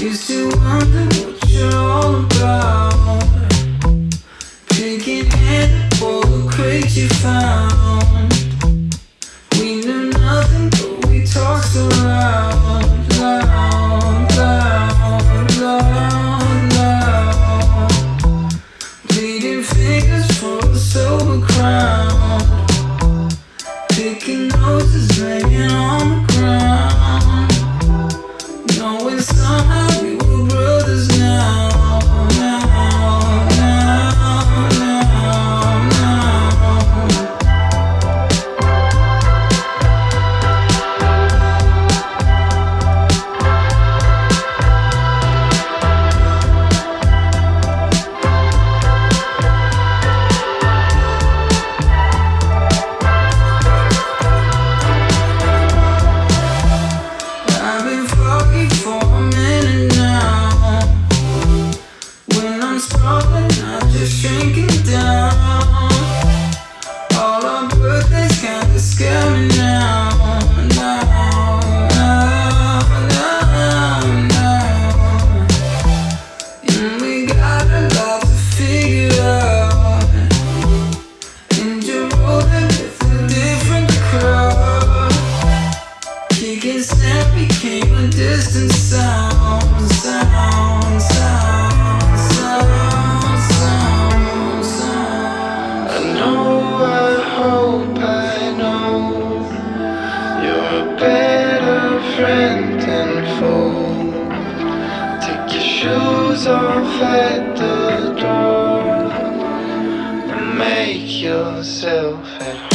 Used to wonder for the sober crowd. Picking noses, laying on down. All our birthdays kinda scare me now, now, now, now, now. And we got a lot to figure out. And you're with a different crowd. Kicking sand became a distant sound, Take your shoes off at the door. And make yourself at